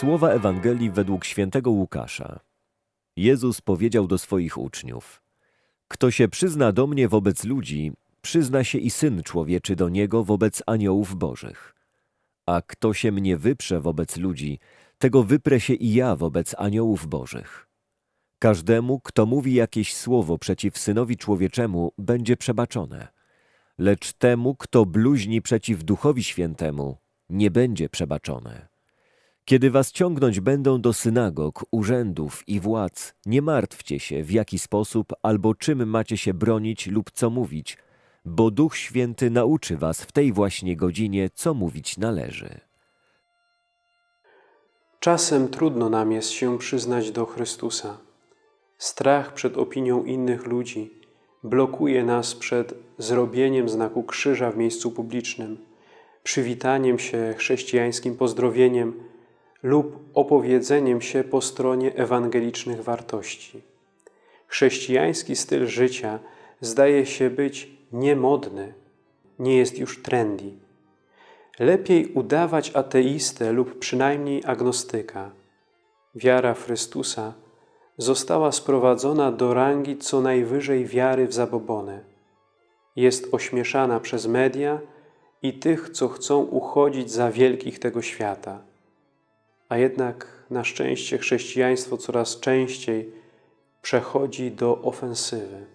Słowa Ewangelii według świętego Łukasza. Jezus powiedział do swoich uczniów: Kto się przyzna do mnie wobec ludzi, przyzna się i syn człowieczy do niego wobec aniołów bożych. A kto się mnie wyprze wobec ludzi, tego wyprę się i ja wobec aniołów bożych. Każdemu, kto mówi jakieś słowo przeciw synowi człowieczemu, będzie przebaczone. Lecz temu, kto bluźni przeciw duchowi świętemu, nie będzie przebaczone. Kiedy was ciągnąć będą do synagog, urzędów i władz, nie martwcie się, w jaki sposób albo czym macie się bronić lub co mówić, bo Duch Święty nauczy was w tej właśnie godzinie, co mówić należy. Czasem trudno nam jest się przyznać do Chrystusa. Strach przed opinią innych ludzi blokuje nas przed zrobieniem znaku krzyża w miejscu publicznym, przywitaniem się chrześcijańskim pozdrowieniem lub opowiedzeniem się po stronie ewangelicznych wartości. Chrześcijański styl życia zdaje się być niemodny, nie jest już trendy. Lepiej udawać ateistę lub przynajmniej agnostyka. Wiara Chrystusa została sprowadzona do rangi co najwyżej wiary w zabobony. Jest ośmieszana przez media i tych, co chcą uchodzić za wielkich tego świata. A jednak na szczęście chrześcijaństwo coraz częściej przechodzi do ofensywy.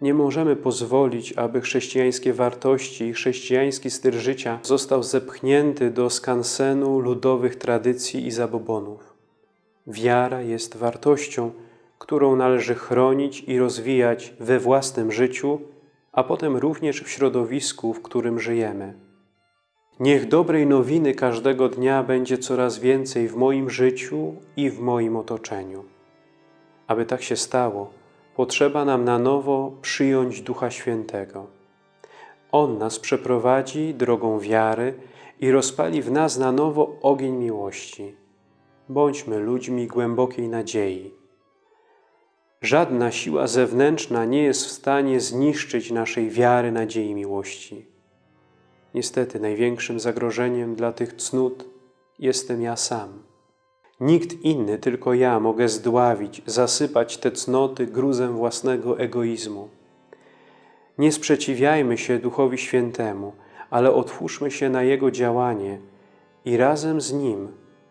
Nie możemy pozwolić, aby chrześcijańskie wartości i chrześcijański styl życia został zepchnięty do skansenu ludowych tradycji i zabobonów. Wiara jest wartością, którą należy chronić i rozwijać we własnym życiu, a potem również w środowisku, w którym żyjemy. Niech dobrej nowiny każdego dnia będzie coraz więcej w moim życiu i w moim otoczeniu. Aby tak się stało, potrzeba nam na nowo przyjąć Ducha Świętego. On nas przeprowadzi drogą wiary i rozpali w nas na nowo ogień miłości. Bądźmy ludźmi głębokiej nadziei. Żadna siła zewnętrzna nie jest w stanie zniszczyć naszej wiary, nadziei, miłości. Niestety największym zagrożeniem dla tych cnót jestem ja sam. Nikt inny, tylko ja mogę zdławić, zasypać te cnoty gruzem własnego egoizmu. Nie sprzeciwiajmy się Duchowi Świętemu, ale otwórzmy się na Jego działanie i razem z Nim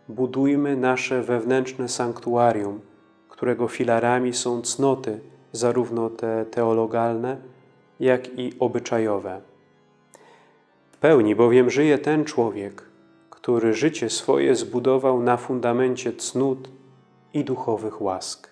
budujmy nasze wewnętrzne sanktuarium, którego filarami są cnoty, zarówno te teologalne, jak i obyczajowe. Pełni bowiem żyje ten człowiek, który życie swoje zbudował na fundamencie cnót i duchowych łask.